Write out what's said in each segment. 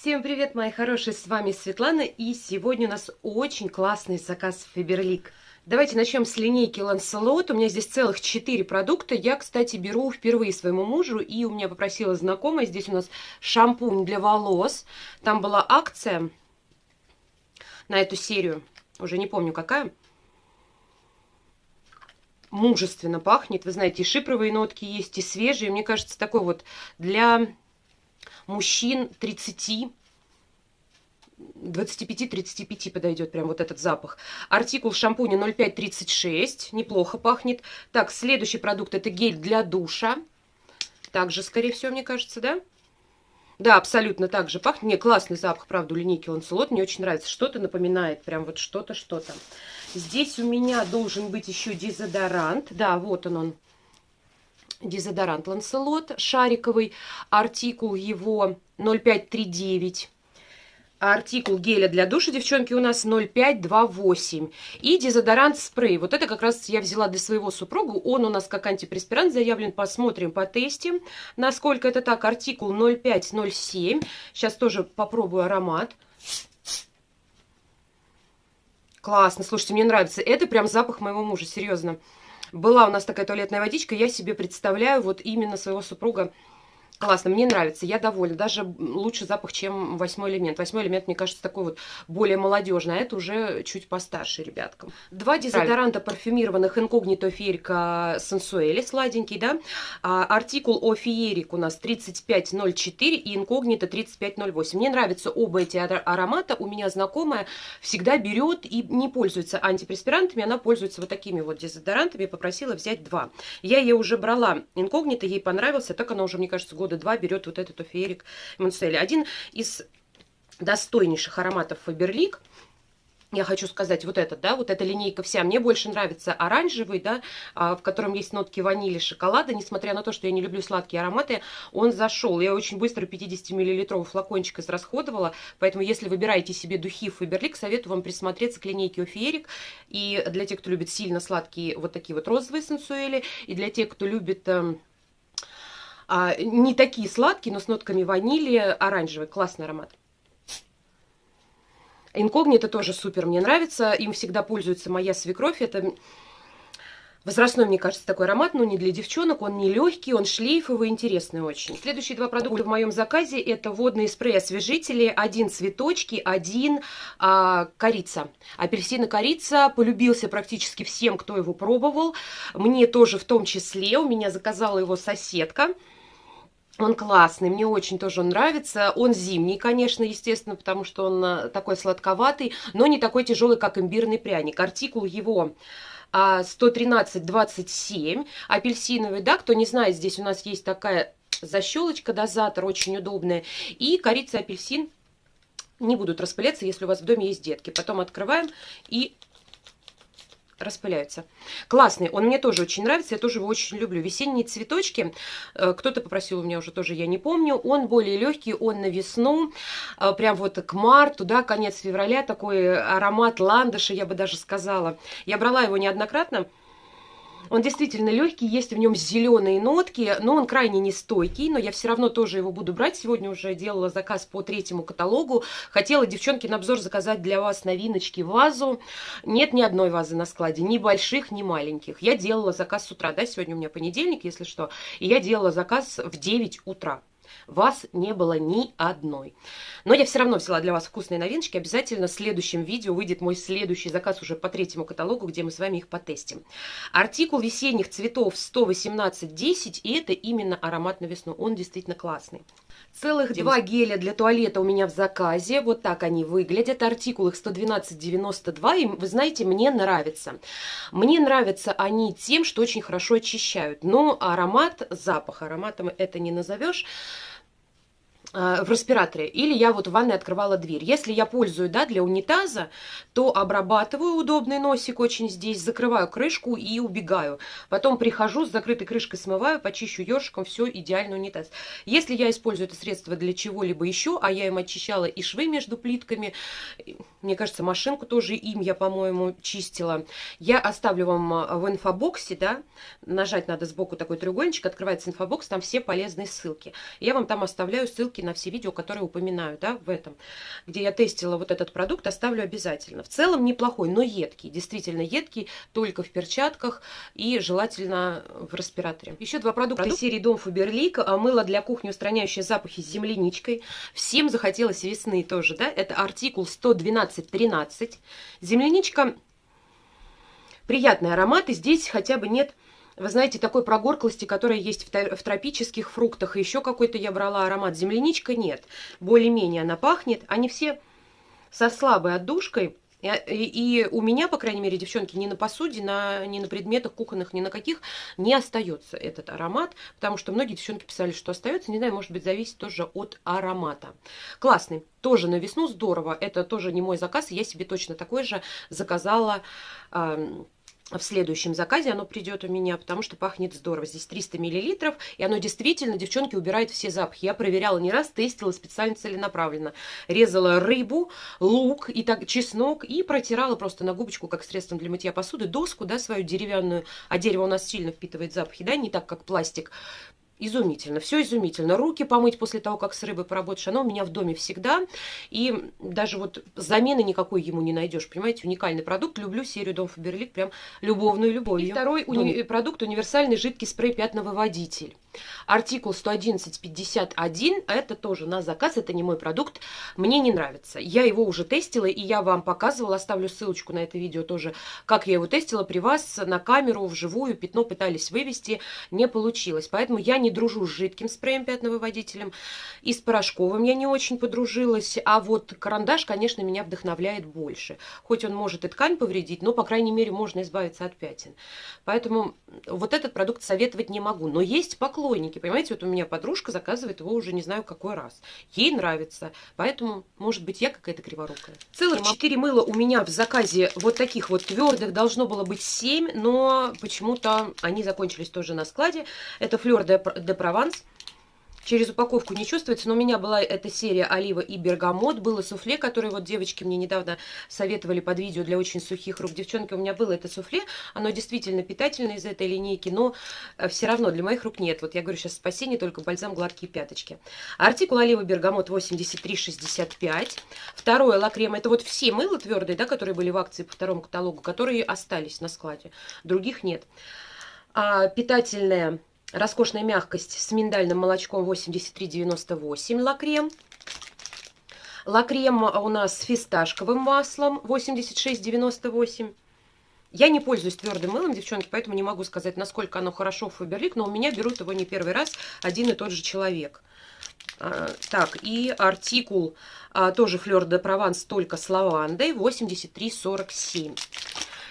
Всем привет, мои хорошие, с вами Светлана, и сегодня у нас очень классный заказ Фаберлик. Давайте начнем с линейки Ланселот. У меня здесь целых 4 продукта. Я, кстати, беру впервые своему мужу, и у меня попросила знакомая. Здесь у нас шампунь для волос. Там была акция на эту серию. Уже не помню, какая. Мужественно пахнет. Вы знаете, и шипровые нотки есть, и свежие. Мне кажется, такой вот для мужчин 30 25-35 подойдет прям вот этот запах. Артикул шампуня 0536, неплохо пахнет. Так, следующий продукт это гель для душа. Также, скорее всего, мне кажется, да? Да, абсолютно так же пахнет. Мне классный запах, правда, у линейки Ланселот. Мне очень нравится. Что-то напоминает, прям вот что-то, что-то. Здесь у меня должен быть еще дезодорант. Да, вот он он. Дезодорант Ланселот шариковый. Артикул его 0539. Артикул геля для душа, девчонки, у нас 0,528. И дезодорант спрей. Вот это как раз я взяла для своего супруга. Он у нас как антипреспирант заявлен. Посмотрим, потестим, насколько это так. Артикул 0,507. Сейчас тоже попробую аромат. Классно, слушайте, мне нравится. Это прям запах моего мужа, серьезно. Была у нас такая туалетная водичка, я себе представляю вот именно своего супруга Классно, мне нравится, я довольна. Даже лучше запах, чем восьмой элемент. Восьмой элемент, мне кажется, такой вот более молодежный, а это уже чуть постарше ребяткам. Два дезодоранта парфюмированных инкогнито ферика сенсуэли, сладенький, да. А, артикул о феерик у нас 3504 и инкогнито 3508. Мне нравятся оба эти аромата. У меня знакомая всегда берет и не пользуется антипреспирантами, она пользуется вот такими вот дезодорантами. Попросила взять два. Я ей уже брала инкогнито, ей понравился, так она уже, мне кажется, год года два берет вот этот офиерик Монцели. Один из достойнейших ароматов Фаберлик. Я хочу сказать, вот этот, да, вот эта линейка вся. Мне больше нравится оранжевый, да, а, в котором есть нотки ванили, шоколада. Несмотря на то, что я не люблю сладкие ароматы, он зашел. Я очень быстро 50-миллилитровый флакончик израсходовала, поэтому если выбираете себе духи Фаберлик, советую вам присмотреться к линейке Офиерик. И для тех, кто любит сильно сладкие вот такие вот розовые сенсуэли, и для тех, кто любит эм, а, не такие сладкие, но с нотками ванили, оранжевый, классный аромат. Инкогнито тоже супер, мне нравится, им всегда пользуется моя свекровь, это возрастной, мне кажется, такой аромат, но не для девчонок, он не легкий, он шлейфовый, интересный очень. Следующие два продукта в моем заказе это водные спрей-освежители, один цветочки, один а, корица. Апельсин и корица полюбился практически всем, кто его пробовал, мне тоже в том числе, у меня заказала его соседка. Он классный, мне очень тоже он нравится. Он зимний, конечно, естественно, потому что он э, такой сладковатый, но не такой тяжелый, как имбирный пряник. Артикул его 113,27, а, апельсиновый, да, кто не знает, здесь у нас есть такая защелочка, дозатор, очень удобная, и корица апельсин не будут распыляться, если у вас в доме есть детки. Потом открываем и распыляются. Классный, он мне тоже очень нравится, я тоже его очень люблю. Весенние цветочки, э, кто-то попросил у меня уже тоже, я не помню, он более легкий, он на весну, э, прям вот к марту, да, конец февраля, такой аромат ландыша, я бы даже сказала. Я брала его неоднократно, он действительно легкий, есть в нем зеленые нотки, но он крайне нестойкий, но я все равно тоже его буду брать. Сегодня уже делала заказ по третьему каталогу. Хотела, девчонки, на обзор заказать для вас новиночки вазу. Нет ни одной вазы на складе, ни больших, ни маленьких. Я делала заказ с утра, да, сегодня у меня понедельник, если что, и я делала заказ в 9 утра вас не было ни одной. Но я все равно взяла для вас вкусные новиночки. Обязательно в следующем видео выйдет мой следующий заказ уже по третьему каталогу, где мы с вами их потестим. Артикул весенних цветов 118.10, и это именно аромат на весну. Он действительно классный. Целых два геля для туалета у меня в заказе. Вот так они выглядят. Артикул их 112,92. И вы знаете, мне нравится. Мне нравятся они тем, что очень хорошо очищают. Но аромат, запах ароматом это не назовешь. Э, в респираторе, или я вот в ванной открывала дверь. Если я пользую, да, для унитаза, то обрабатываю удобный носик очень здесь, закрываю крышку и убегаю. Потом прихожу, с закрытой крышкой смываю, почищу ёршиком, все, идеально унитаз. Если я использую это средство для чего-либо еще, а я им очищала и швы между плитками, мне кажется, машинку тоже им я, по-моему, чистила, я оставлю вам э, в инфобоксе, да, нажать надо сбоку такой треугольничек, открывается инфобокс, там все полезные ссылки. Я вам там оставляю ссылки ссылки на все видео, которые упоминаю, да, в этом, где я тестила вот этот продукт, оставлю обязательно. В целом неплохой, но едкий, действительно едкий, только в перчатках и желательно в респираторе. Еще два продукта Продукт? серии Дом Фаберлик, а, мыло для кухни, устраняющее запахи с земляничкой. Всем захотелось весны тоже, да, это артикул 112.13. Земляничка приятный аромат, и здесь хотя бы нет вы знаете, такой прогорклости, которая есть в, тропических фруктах. Еще какой-то я брала аромат. Земляничка нет. Более-менее она пахнет. Они все со слабой отдушкой. И, и, и у меня, по крайней мере, девчонки, ни на посуде, на, ни на предметах кухонных, ни на каких не остается этот аромат, потому что многие девчонки писали, что остается. Не знаю, может быть, зависит тоже от аромата. Классный. Тоже на весну здорово. Это тоже не мой заказ. Я себе точно такой же заказала... Э, в следующем заказе оно придет у меня, потому что пахнет здорово. Здесь 300 миллилитров, и оно действительно, девчонки, убирает все запахи. Я проверяла не раз, тестила специально целенаправленно. Резала рыбу, лук и так чеснок и протирала просто на губочку, как средством для мытья посуды, доску, да, свою деревянную. А дерево у нас сильно впитывает запахи, да, не так, как пластик. Изумительно, все изумительно. Руки помыть после того, как с рыбой поработаешь, оно у меня в доме всегда. И даже вот замены никакой ему не найдешь. Понимаете, уникальный продукт. Люблю серию Дом Фаберлик, прям любовную любовью. И второй уни продукт, универсальный жидкий спрей пятновыводитель. Артикул 111.51, это тоже на заказ, это не мой продукт, мне не нравится. Я его уже тестила, и я вам показывала, оставлю ссылочку на это видео тоже, как я его тестила при вас на камеру, вживую, пятно пытались вывести, не получилось. Поэтому я не дружу с жидким спреем пятновыводителем, и с порошковым я не очень подружилась, а вот карандаш, конечно, меня вдохновляет больше. Хоть он может и ткань повредить, но, по крайней мере, можно избавиться от пятен. Поэтому вот этот продукт советовать не могу. Но есть поклонники поклонники. Понимаете, вот у меня подружка заказывает его уже не знаю какой раз. Ей нравится. Поэтому, может быть, я какая-то криворукая. Целых 4 мыла у меня в заказе вот таких вот твердых должно было быть 7, но почему-то они закончились тоже на складе. Это Флёр де Прованс. Через упаковку не чувствуется, но у меня была эта серия олива и бергамот. Было суфле, которое вот девочки мне недавно советовали под видео для очень сухих рук. Девчонки, у меня было это суфле. Оно действительно питательное из этой линейки, но э, все равно для моих рук нет. Вот я говорю сейчас спасение, только бальзам гладкие пяточки. Артикул олива бергамот 83,65. Второе лакрем. Это вот все мыло твердые, да, которые были в акции по второму каталогу, которые остались на складе. Других нет. А, питательное Роскошная мягкость с миндальным молочком 83,98 лакрем. Лакрем у нас с фисташковым маслом 86,98. Я не пользуюсь твердым мылом, девчонки, поэтому не могу сказать, насколько оно хорошо в Фаберлик, но у меня берут его не первый раз один и тот же человек. А, так, и артикул а, тоже Флёр де Прованс, только с лавандой, 83,47.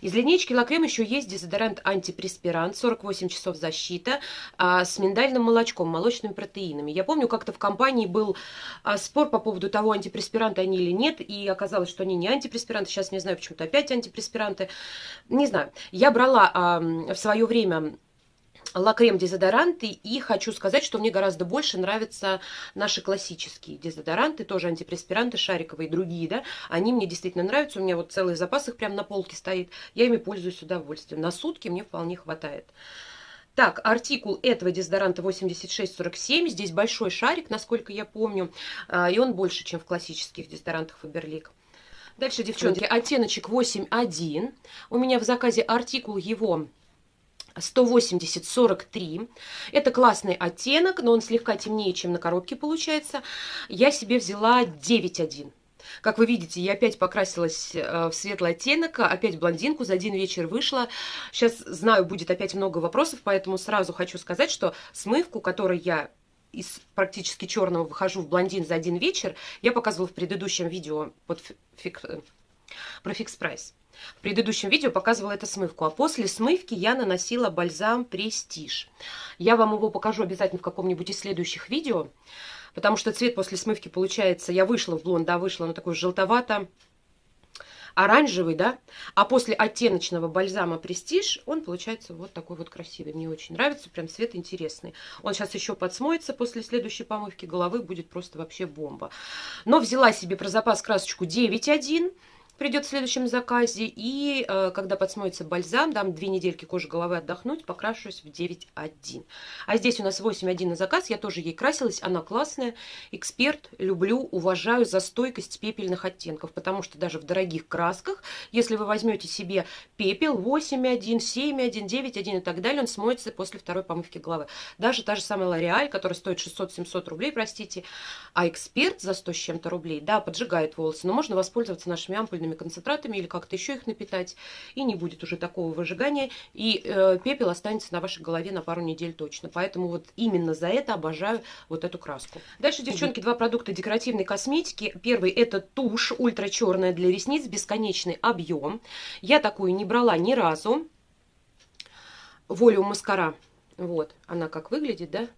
Из линейки Лакрем еще есть дезодорант антипреспирант, 48 часов защита, а, с миндальным молочком, молочными протеинами. Я помню, как-то в компании был а, спор по поводу того, антипреспиранты они или нет, и оказалось, что они не антипреспиранты. Сейчас не знаю, почему-то опять антипреспиранты. Не знаю. Я брала а, в свое время лакрем дезодоранты. И хочу сказать, что мне гораздо больше нравятся наши классические дезодоранты, тоже антипреспиранты, шариковые, другие, да. Они мне действительно нравятся. У меня вот целый запас их прямо на полке стоит. Я ими пользуюсь с удовольствием. На сутки мне вполне хватает. Так, артикул этого дезодоранта 8647. Здесь большой шарик, насколько я помню. А, и он больше, чем в классических дезодорантах Фаберлик. Дальше, девчонки, оттеночек 8.1. У меня в заказе артикул его 180-43. Это классный оттенок, но он слегка темнее, чем на коробке получается. Я себе взяла 9.1. Как вы видите, я опять покрасилась э, в светлый оттенок, опять блондинку, за один вечер вышла. Сейчас, знаю, будет опять много вопросов, поэтому сразу хочу сказать, что смывку, которой я из практически черного выхожу в блондин за один вечер, я показывала в предыдущем видео под фик... Э, про Fix Price. В предыдущем видео показывала эту смывку, а после смывки я наносила бальзам Престиж. Я вам его покажу обязательно в каком-нибудь из следующих видео, потому что цвет после смывки получается, я вышла в блонд, да, вышла, но такой желтовато оранжевый, да, а после оттеночного бальзама Престиж он получается вот такой вот красивый. Мне очень нравится, прям цвет интересный. Он сейчас еще подсмоется после следующей помывки головы, будет просто вообще бомба. Но взяла себе про запас красочку 9.1 придет в следующем заказе. И э, когда подсмоется бальзам, дам две недельки кожи головы отдохнуть, покрашусь в 9.1. А здесь у нас 8.1 на заказ, я тоже ей красилась, она классная, эксперт, люблю, уважаю за стойкость пепельных оттенков, потому что даже в дорогих красках, если вы возьмете себе пепел 8.1, 7.1, 9.1 и так далее, он смоется после второй помывки головы. Даже та же самая L'Oreal, которая стоит 600-700 рублей, простите, а эксперт за 100 с чем-то рублей, да, поджигает волосы, но можно воспользоваться нашими ампульными концентратами или как-то еще их напитать, и не будет уже такого выжигания, и э, пепел останется на вашей голове на пару недель точно. Поэтому вот именно за это обожаю вот эту краску. Дальше, девчонки, два продукта декоративной косметики. Первый это тушь ультра черная для ресниц, бесконечный объем. Я такую не брала ни разу. Волю маскара. Вот, она как выглядит, да?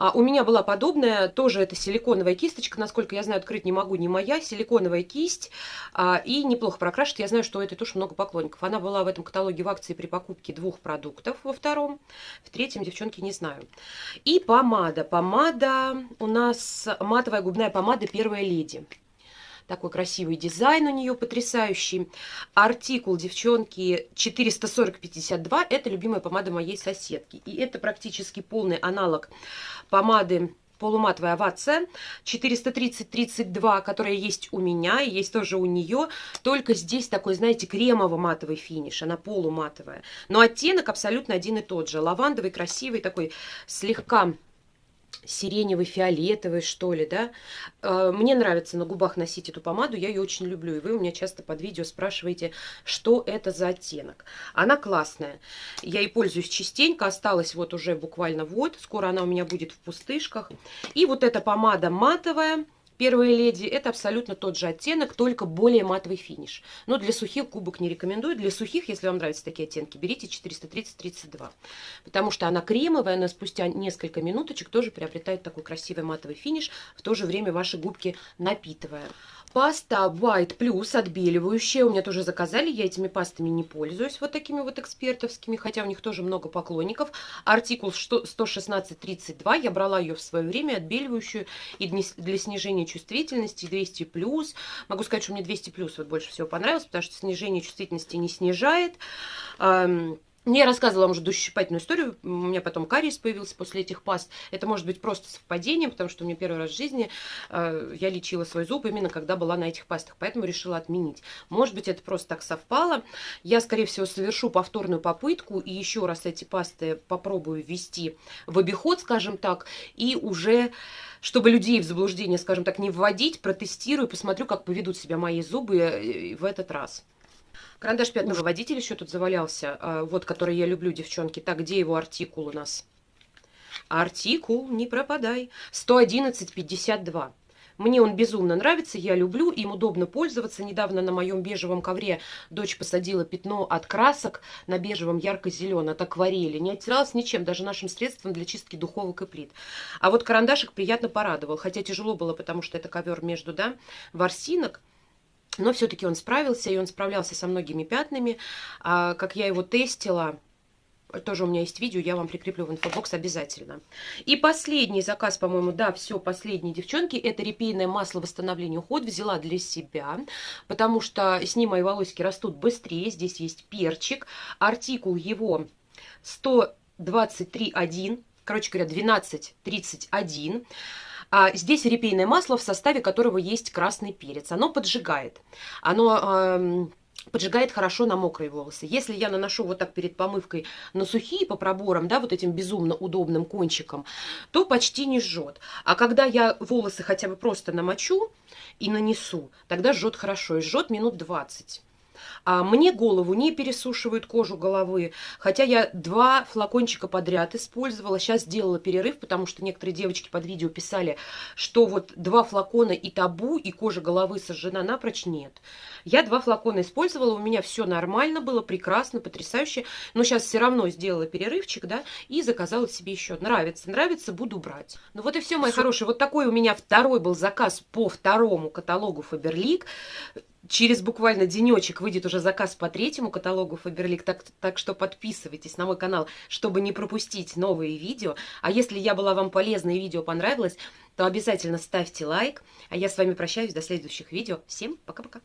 А у меня была подобная, тоже это силиконовая кисточка, насколько я знаю, открыть не могу, не моя, силиконовая кисть, а, и неплохо прокрашивает. Я знаю, что у этой туши много поклонников. Она была в этом каталоге в акции при покупке двух продуктов во втором, в третьем, девчонки, не знаю. И помада. Помада у нас матовая губная помада «Первая леди». Такой красивый дизайн у нее потрясающий. Артикул, девчонки, 440-52. Это любимая помада моей соседки. И это практически полный аналог помады полуматовая овация 430-32, которая есть у меня и есть тоже у нее. Только здесь такой, знаете, кремово-матовый финиш. Она полуматовая. Но оттенок абсолютно один и тот же. Лавандовый, красивый, такой слегка сиреневый, фиолетовый, что ли, да. Э, мне нравится на губах носить эту помаду, я ее очень люблю. И вы у меня часто под видео спрашиваете, что это за оттенок. Она классная. Я ей пользуюсь частенько, осталась вот уже буквально вот. Скоро она у меня будет в пустышках. И вот эта помада матовая Первая леди это абсолютно тот же оттенок, только более матовый финиш. Но для сухих кубок не рекомендую. Для сухих, если вам нравятся такие оттенки, берите 430-32. Потому что она кремовая, она спустя несколько минуточек тоже приобретает такой красивый матовый финиш, в то же время ваши губки напитывая. Паста White Plus отбеливающая. У меня тоже заказали. Я этими пастами не пользуюсь. Вот такими вот экспертовскими. Хотя у них тоже много поклонников. Артикул 11632. Я брала ее в свое время. Отбеливающую. И для снижения чувствительности 200 плюс. Могу сказать, что мне 200 плюс вот больше всего понравилось. Потому что снижение чувствительности не снижает. Я рассказывала вам уже душесчипательную историю, у меня потом кариес появился после этих паст. Это может быть просто совпадение, потому что у меня первый раз в жизни э, я лечила свой зуб именно когда была на этих пастах, поэтому решила отменить. Может быть, это просто так совпало. Я, скорее всего, совершу повторную попытку и еще раз эти пасты попробую ввести в обиход, скажем так, и уже чтобы людей в заблуждение, скажем так, не вводить, протестирую, посмотрю, как поведут себя мои зубы э, в этот раз. Карандаш пятного водителя еще тут завалялся, а, вот, который я люблю, девчонки. Так, где его артикул у нас? Артикул, не пропадай. 111,52. Мне он безумно нравится, я люблю, им удобно пользоваться. Недавно на моем бежевом ковре дочь посадила пятно от красок на бежевом ярко-зеленом, от акварели. Не оттиралась ничем, даже нашим средством для чистки духовок и плит. А вот карандашик приятно порадовал, хотя тяжело было, потому что это ковер между, да, ворсинок. Но все-таки он справился, и он справлялся со многими пятнами. А, как я его тестила, тоже у меня есть видео, я вам прикреплю в инфобокс обязательно. И последний заказ, по-моему, да, все, последние девчонки, это репейное масло восстановления уход, взяла для себя, потому что с ним мои волосики растут быстрее, здесь есть перчик, артикул его 123.1, короче говоря, 12.31, а здесь репейное масло, в составе которого есть красный перец. Оно поджигает. Оно... Поджигает хорошо на мокрые волосы. Если я наношу вот так перед помывкой на сухие по проборам, да, вот этим безумно удобным кончиком, то почти не жжет. А когда я волосы хотя бы просто намочу и нанесу, тогда жжет хорошо. И жжет минут 20. А мне голову не пересушивают кожу головы, хотя я два флакончика подряд использовала. Сейчас сделала перерыв, потому что некоторые девочки под видео писали, что вот два флакона и табу, и кожа головы сожжена напрочь. Нет. Я два флакона использовала, у меня все нормально было, прекрасно, потрясающе. Но сейчас все равно сделала перерывчик, да, и заказала себе еще. Нравится, нравится, буду брать. Ну вот и все, мои все. хорошие. Вот такой у меня второй был заказ по второму каталогу Faberlic. Через буквально денечек выйдет уже заказ по третьему каталогу Faberlic, так, так что подписывайтесь на мой канал, чтобы не пропустить новые видео. А если я была вам полезна и видео понравилось, то обязательно ставьте лайк. А я с вами прощаюсь до следующих видео. Всем пока-пока.